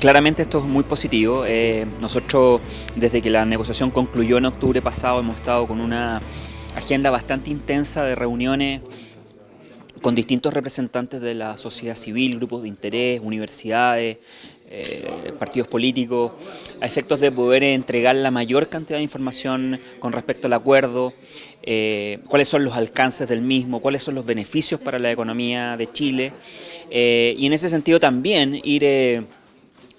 Claramente esto es muy positivo. Eh, nosotros, desde que la negociación concluyó en octubre pasado, hemos estado con una agenda bastante intensa de reuniones con distintos representantes de la sociedad civil, grupos de interés, universidades, eh, partidos políticos, a efectos de poder entregar la mayor cantidad de información con respecto al acuerdo, eh, cuáles son los alcances del mismo, cuáles son los beneficios para la economía de Chile, y en ese sentido también ir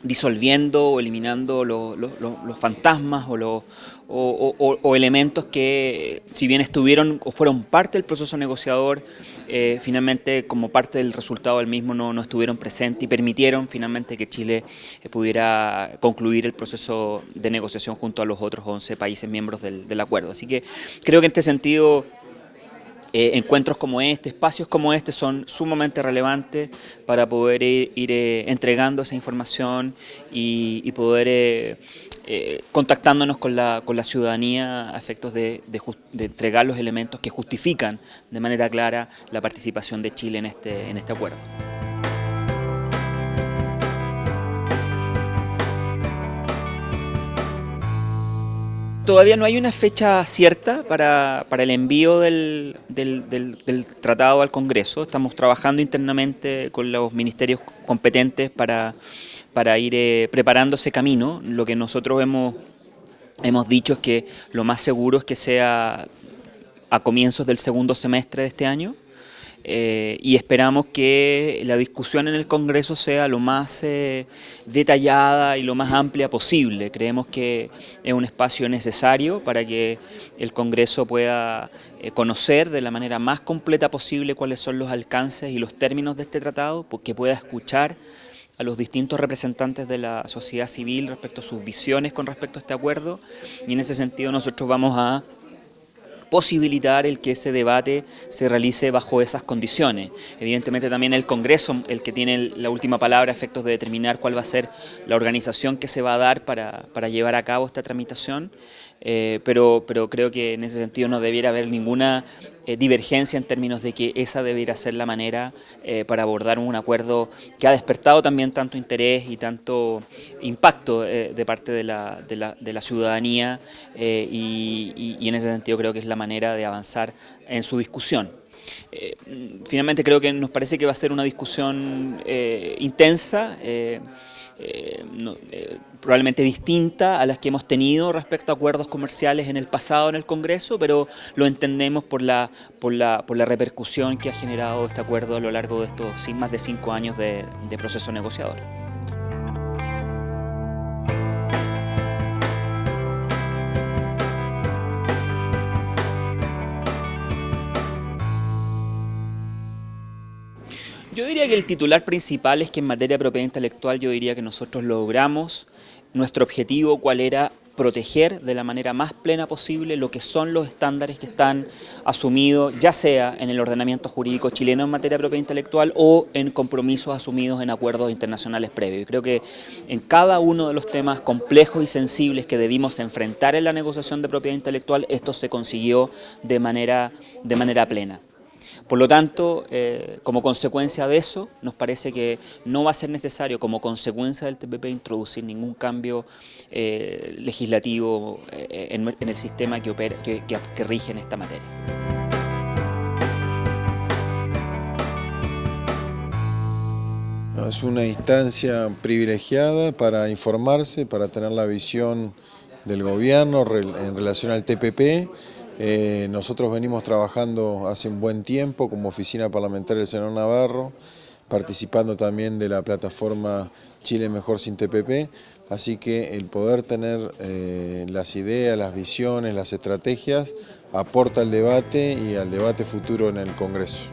disolviendo o eliminando los fantasmas o, los, o, elementos que si bien estuvieron o fueron parte del proceso negociador, eh, finalmente como parte del resultado del mismo no, estuvieron presentes y permitieron finalmente que Chile eh, pudiera concluir el proceso de negociación junto a los otros 11 países miembros del, del acuerdo. Así que creo que en este sentido eh, encuentros como este, espacios como este son sumamente relevantes para poder ir, eh, entregando esa información y, poder eh, contactándonos con la, ciudadanía a efectos de, entregar los elementos que justifican de manera clara la participación de Chile en este, en este acuerdo. Todavía no hay una fecha cierta para, el envío del, tratado al Congreso. Estamos trabajando internamente con los ministerios competentes para, para ir eh, preparando ese camino. Lo que nosotros hemos, hemos dicho es que lo más seguro es que sea a comienzos del segundo semestre de este año. Eh, y esperamos que la discusión en el Congreso sea lo más eh, detallada y lo más amplia posible. Creemos que es un espacio necesario para que el Congreso pueda eh, conocer de la manera más completa posible cuáles son los alcances y los términos de este tratado, que pueda escuchar a los distintos representantes de la sociedad civil respecto a sus visiones con respecto a este acuerdo y en ese sentido nosotros vamos a posibilitar el que ese debate se realice bajo esas condiciones. Evidentemente también el Congreso, el que tiene la última palabra a efectos de determinar cuál va a ser la organización que se va a dar para, para llevar a cabo esta tramitación, eh, pero, pero creo que en ese sentido no debiera haber ninguna eh, divergencia en términos de que esa debiera ser la manera eh, para abordar un acuerdo que ha despertado también tanto interés y tanto impacto de parte de la, de la, de la ciudadanía y, y, en ese sentido creo que es la manera de avanzar en su discusión. finalmente creo que nos parece que va a ser una discusión intensa, eh, eh, probablemente distinta a las que hemos tenido respecto a acuerdos comerciales en el pasado en el Congreso, pero lo entendemos por la, por la, por la repercusión que ha generado este acuerdo a lo largo de estos más de cinco años de proceso negociador. Yo diría que el titular principal es que en materia de propiedad intelectual yo diría que nosotros logramos nuestro objetivo, cuál era proteger de la manera más plena posible lo que son los estándares que están asumidos, ya sea en el ordenamiento jurídico chileno en materia de propiedad intelectual o en compromisos asumidos en acuerdos internacionales previos. Y creo que en cada uno de los temas complejos y sensibles que debimos enfrentar en la negociación de propiedad intelectual, esto se consiguió de manera, de manera plena. Por lo tanto, eh, como consecuencia de eso, nos parece que no va a ser necesario, como consecuencia del TPP, introducir ningún cambio eh, legislativo eh, en, el sistema que, que rige en esta materia. Es una instancia privilegiada para informarse, para tener la visión del gobierno en relación al TPP eh, nosotros venimos trabajando hace un buen tiempo como oficina parlamentaria del senador Navarro, participando también de la plataforma Chile Mejor Sin TPP, así que el poder tener eh, las ideas, las visiones, las estrategias, aporta al debate y al debate futuro en el Congreso.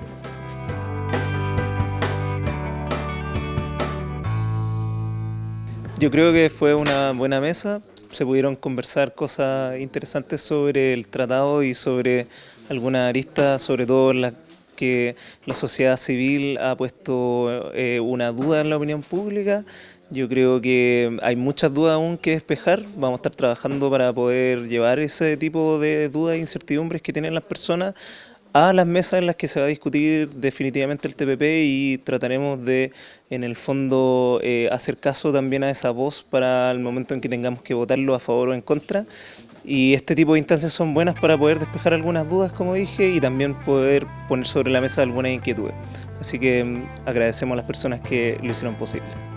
Yo creo que fue una buena mesa, se pudieron conversar cosas interesantes sobre el tratado y sobre algunas aristas, sobre todo las que la sociedad civil ha puesto eh, una duda en la opinión pública. Yo creo que hay muchas dudas aún que despejar, vamos a estar trabajando para poder llevar ese tipo de dudas e incertidumbres que tienen las personas a las mesas en las que se va a discutir definitivamente el TPP y trataremos de, en el fondo, eh, hacer caso también a esa voz para el momento en que tengamos que votarlo a favor o en contra. Y este tipo de instancias son buenas para poder despejar algunas dudas, como dije, y también poder poner sobre la mesa algunas inquietudes. Así que mm, agradecemos a las personas que lo hicieron posible.